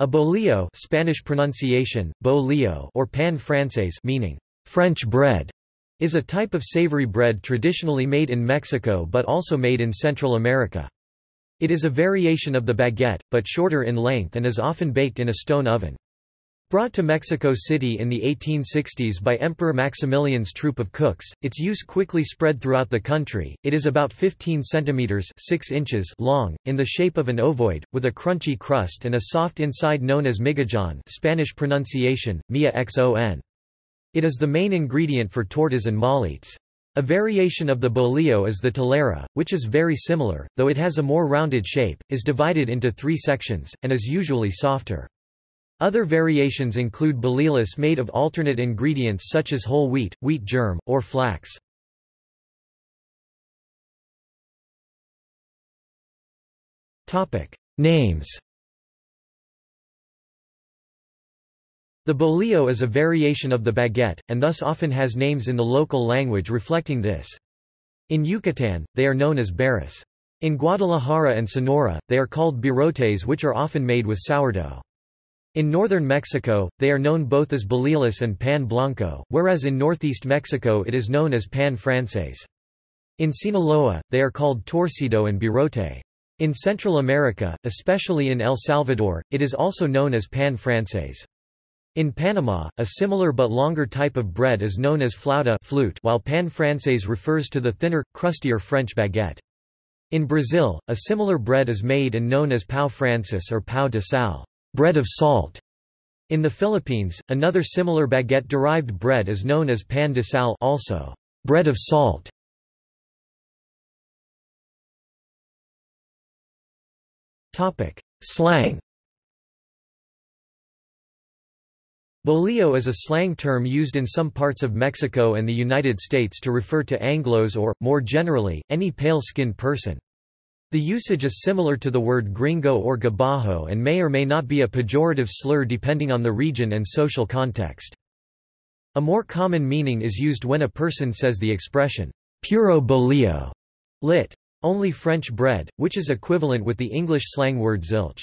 A bolillo Spanish pronunciation, bolillo or pan francés meaning French bread, is a type of savory bread traditionally made in Mexico but also made in Central America. It is a variation of the baguette, but shorter in length and is often baked in a stone oven. Brought to Mexico City in the 1860s by Emperor Maximilian's troop of cooks, its use quickly spread throughout the country. It is about 15 centimeters (6 inches) long, in the shape of an ovoid, with a crunchy crust and a soft inside known as migajon, Spanish pronunciation: mia xon. It is the main ingredient for tortas and molletes. A variation of the bolillo is the telera, which is very similar, though it has a more rounded shape, is divided into three sections, and is usually softer. Other variations include bolillos made of alternate ingredients such as whole wheat, wheat germ, or flax. Names The bolillo is a variation of the baguette, and thus often has names in the local language reflecting this. In Yucatan, they are known as barras. In Guadalajara and Sonora, they are called birotes which are often made with sourdough. In northern Mexico, they are known both as bolillos and pan blanco, whereas in northeast Mexico it is known as pan francés. In Sinaloa, they are called torcido and birote. In Central America, especially in El Salvador, it is also known as pan francés. In Panama, a similar but longer type of bread is known as flauta flute while pan francés refers to the thinner, crustier French baguette. In Brazil, a similar bread is made and known as pão francês or pão de sal bread of salt. In the Philippines, another similar baguette-derived bread is known as pan de sal also bread of salt. Topic: Slang. Bolillo is a slang term used in some parts of Mexico and the United States to refer to Anglos or, more generally, any pale-skinned person. The usage is similar to the word gringo or gabacho and may or may not be a pejorative slur depending on the region and social context. A more common meaning is used when a person says the expression, puro bolillo, lit. Only French bread, which is equivalent with the English slang word zilch.